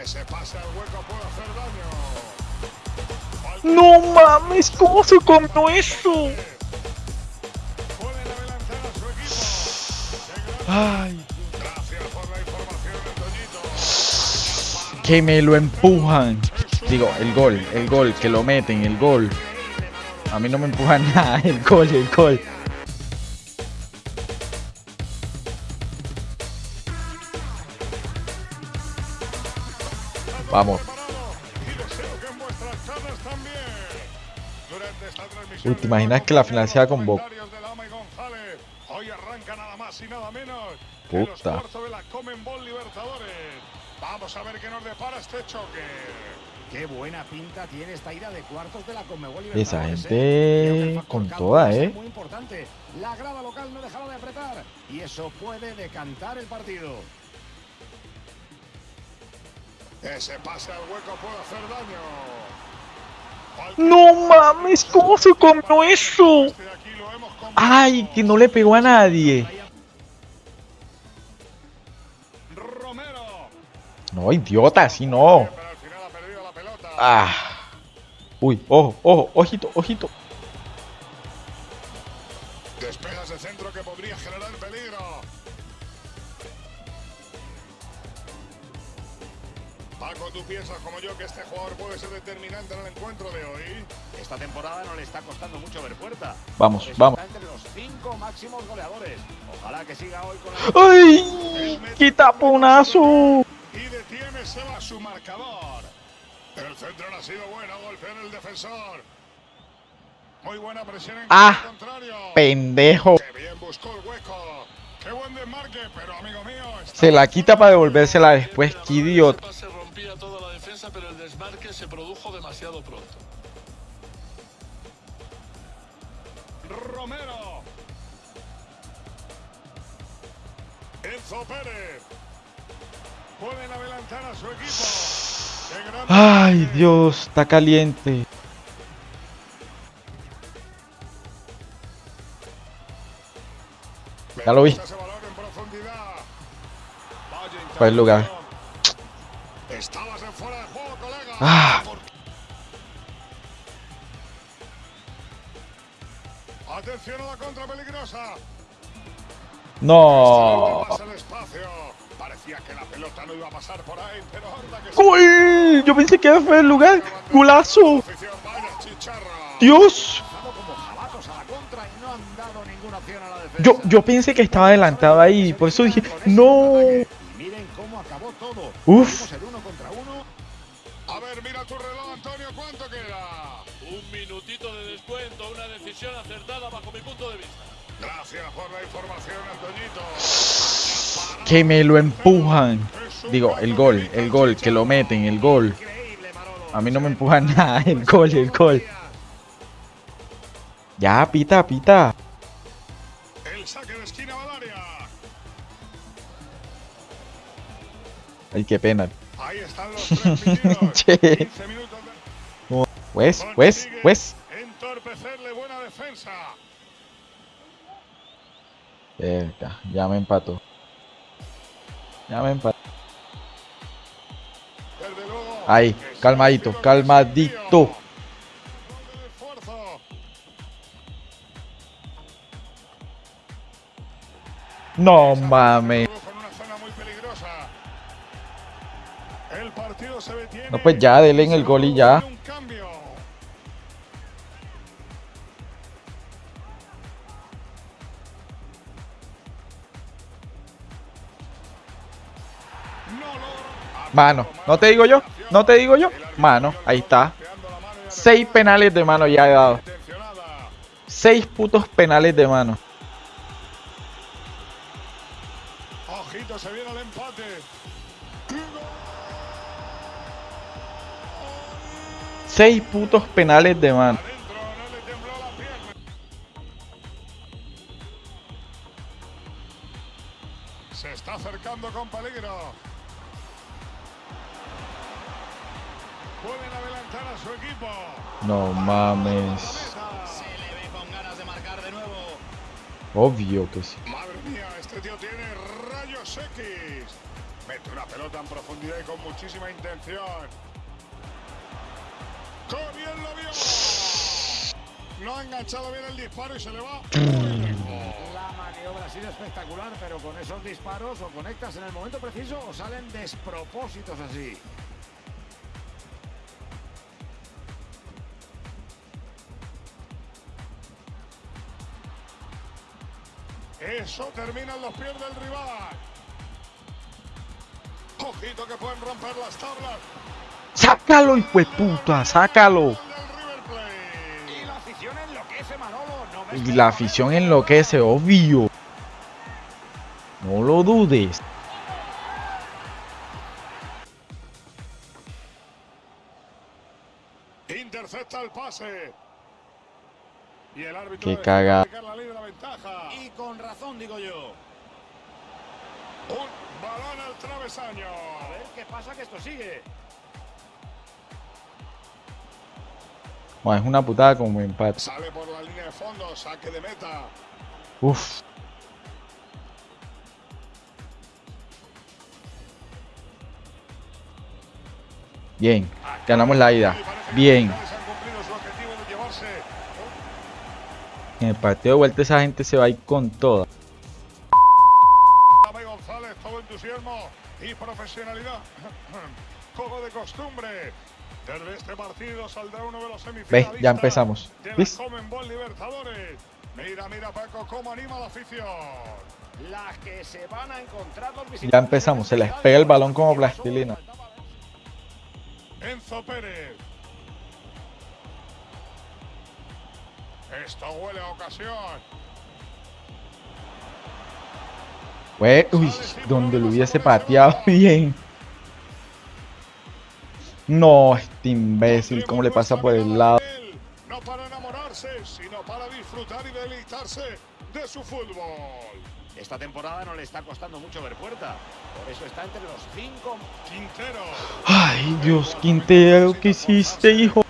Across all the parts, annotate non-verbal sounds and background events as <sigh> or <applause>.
Ese pase al hueco puede hacer daño. No mames, ¿cómo se comió eso? Ay, Gracias por la información, Antoñito. que me lo empujan. Digo, el gol, el gol, que lo meten, el gol. A mí no me empujan <laughs> nada, el gol, el gol. Uy, ¿te imaginas que la final sea con González. Hoy arranca nada más y nada menos que los Puta. cuartos de la Comenbol Libertadores. Vamos a ver qué nos depara este choque. Qué buena pinta tiene esta ida de cuartos de la Conmebol Esa gente ¿eh? Factor con toda, ¿eh? Muy importante. La grada local no dejaba de apretar y eso puede decantar el partido. Ese pase al hueco puede hacer daño. No mames, ¿cómo se comió eso? Este. Ay, que no le pegó a nadie. Romero. No, idiota, así no. Ah. Uy, ojo, ojo, ojito, ojito. Despejas de centro que podría Paco, ¿tú piensas como yo que este jugador puede ser determinante en el encuentro de hoy? Esta temporada no le está costando mucho ver puerta. Vamos, vamos. entre los cinco máximos goleadores. Ojalá que siga hoy con la... ¡Ay! ¡Qué taponazo! Y detiene Seba su marcador. El centro no ha sido bueno, golpea en el defensor. Muy buena presión en Ah. contrario. Pendejo. Qué bien buscó el hueco. Qué buen desmarque, pero amigo mío. Se la quita para devolvérsela después. ¡Qué idiota! Se produjo demasiado pronto. Romero. Enzo Pérez. Pueden adelantar a su equipo. ¡Ay. Dios! Está caliente. Ya lo vi. Ese balón en profundidad. Vaya Fue el lugar. Ah. Atención a la contra peligrosa. No. Parecía que la pelota no iba a pasar por ahí, pero que ¡Gol! Yo pensé que fue el lugar. ¡Golazo! ¡Dios! Yo, yo pensé que estaba adelantado ahí. Por eso dije, ¡no! Miren cómo acabó todo. Uf. A ver, mira tu reloj, Antonio, ¿cuánto queda? Un minutito de descuento, una decisión acertada bajo mi punto de vista. Gracias por la información, Antoñito. Que me lo empujan. Digo, el gol, el gol, que lo meten, el gol. A mí no me empujan <laughs> nada, el gol, el gol. Ya, pita, pita. El saque de esquina va al área. Ay, qué pena. Ahí están los tres pitidos. Che. 15 minutos de... Pues, pues, pues. Entorpecerle buena defensa. Verga, ya me empató. Ya me empató. Ahí, calmadito, calmadito. No mames. Pues ya, denle en el gol y ya. Mano, ¿no te digo yo? ¿No te digo yo? Mano, ahí está. Seis penales de mano ya he dado. Seis putos penales de mano. Ojito, se viene el empate. Seis putos penales de mano. Adentro, no le tembló la pierna. Se está acercando con peligro. Pueden adelantar a su equipo. No mames. Se le ve con ganas de marcar de nuevo. Obvio que sí. Madre mía, este tío tiene rayos X. Mete una pelota en profundidad y con muchísima intención. ¡Qué bien lo vio! No ha enganchado bien el disparo y se le va muy lejos. La maniobra ha sido espectacular, pero con esos disparos o conectas en el momento preciso o salen despropósitos así. Eso termina en los pies del rival. Ojito que pueden romper las tablas. ¡Sácalo, hijo de puta! ¡Sácalo! Y la afición enloquece, obvio. No lo dudes. Intercepta el pase. Y el árbitro Qué caga. Y con razón, digo yo. Un balón al travesaño. A ver qué pasa que esto sigue. Bueno, es una putada como empate. Sale por la línea de fondo, saque de meta. Uf. Bien, ganamos la ida. Bien. En el partido de vuelta esa gente se va a ir con toda. González, todo entusiasmo y profesionalidad. Como de costumbre. Desde este partido saldrá uno de los semifinalistas. ya empezamos. ¿Ves? Mira, mira, Paco, cómo anima la afición. Las que se van a encontrar los Ya empezamos, se les pega el balón como plastilina. Enzo Pérez. Esto huele a ocasión. Uy, donde lo hubiese pateado <laughs> bien. No, este imbécil, ¿cómo le pasa por el lado? No para enamorarse, sino para disfrutar y deleitarse de su fútbol. Esta temporada no le está costando mucho ver puerta. Por eso está entre los cinco. Quintero. Ay, Dios, Quintero, ¿qué hiciste, hijo?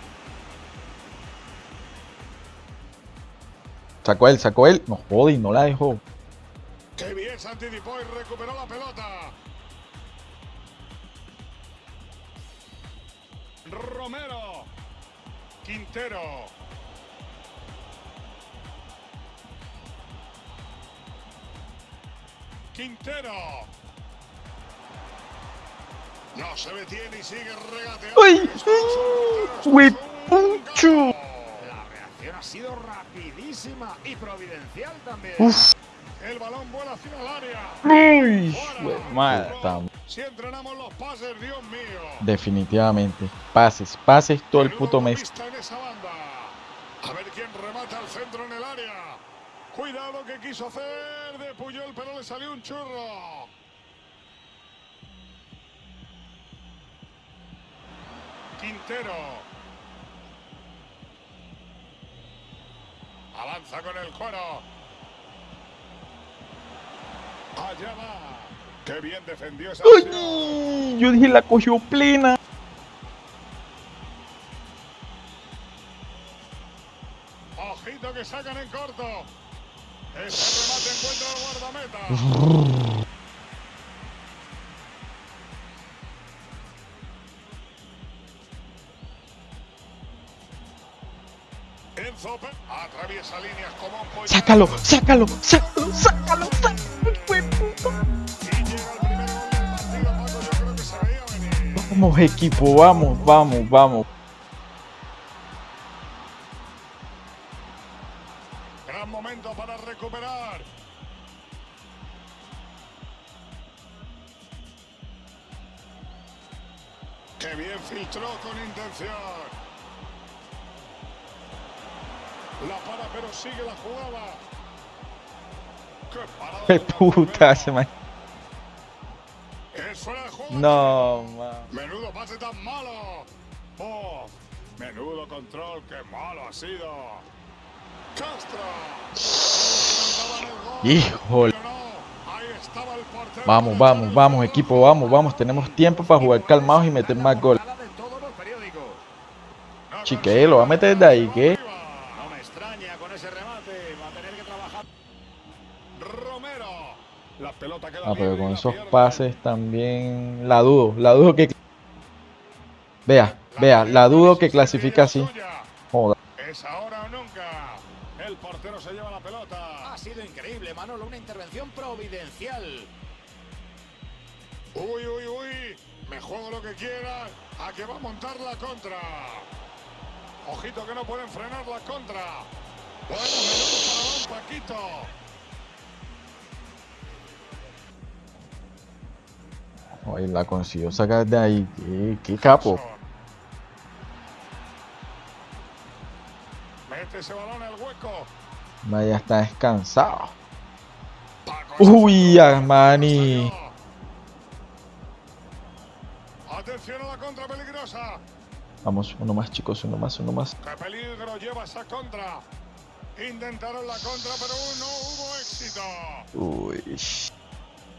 Sacó él, sacó él. No jode y no la dejó. Qué bien se anticipó y recuperó la pelota. Romero. Quintero. Quintero. No se detiene y sigue regateando. ¡Uy! ¡Uy, pucho! La reacción ha sido rapidísima y providencial también. Uf. El balón vuela hacia el área. Uy, madre, Si entrenamos los pases, Dios mío. Definitivamente. Pases, pases todo el puto mes. A ver quién remata al centro en el área. Cuidado que quiso hacer de Puyol, pero le salió un churro. Quintero. Avanza con el cuero. Allá va. Qué bien defendió esa yo dije la cogió plena. Ojito que sacan en corto. Ese remate encuentra el guardameta. Enzo Pe- atraviesa líneas como un pollo. Sácalo, sácalo, sácalo, sácalo, sácalo, Vamos, equipo, vamos, vamos, vamos. Gran momento para recuperar. Qué bien filtró con intención. La para, pero sigue la jugada. Qué Qué puta, se me... Fuera de juego. No, man. Menudo pase tan malo. Oh, menudo control, qué malo ha sido. Castro. Híjole. Vamos, vamos, vamos, equipo, vamos, vamos. Tenemos tiempo para jugar calmados y meter más gol. Portada de todos los periódicos. No Chique, lo va a meter de ahí, ¿qué? No me extraña con ese remate. Va a tener que trabajar. Romero. La pelota pelota queda Ah, pero con la esos pases también la dudo, la dudo que... Vea, vea, la dudo que clasifica así. Joder. Es ahora o nunca. El portero se lleva la pelota. Ha sido increíble, Manolo, una intervención providencial. Uy, uy, uy. Me juego lo que quiera. A que va a montar la contra. Ojito que no pueden frenar la contra. Bueno, menudo para Paquito. Oye, la consiguió sacar de ahí. Qué, qué capo. Mete ese balón al hueco. Vaya, está descansado. Uy, Armani. Atención a la contra peligrosa. Vamos, uno más, chicos, uno más, uno más. ¿Qué peligro lleva esa contra? Intentaron la contra, pero no hubo éxito. Uy.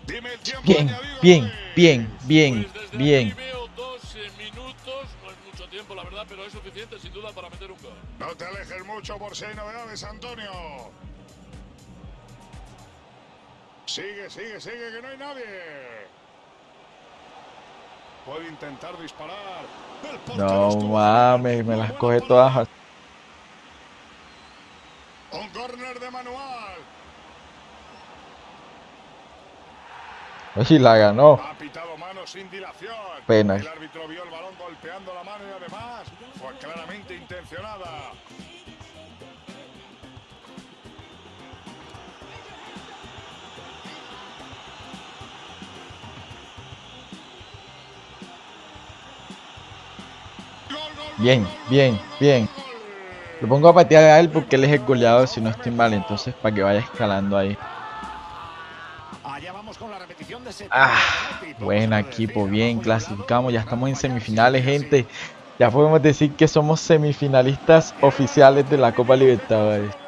Dime el tiempo Bien, bien, Luis. bien, bien, Pues bien. eh, no es mucho tiempo la verdad, pero es suficiente sin duda para meter un gol. No te alejes mucho por si hay novedades, Antonio. Sigue, sigue, sigue, que no hay nadie. Puede intentar disparar. No mames, me las coge todas. Un córner de manual. Oye, la ganó. Ha pitado mano sin dilación. Pena. El árbitro vio el balón golpeando la mano y además fue claramente intencionada. Bien, bien, bien. Lo pongo a patear a él porque él es el goleador si no estoy mal. Entonces, para que vaya escalando ahí. Ah. Todo buen equipo, bien, clasificamos, ya estamos en semifinales, gente. Ya podemos decir que somos semifinalistas oficiales de la Copa Libertadores.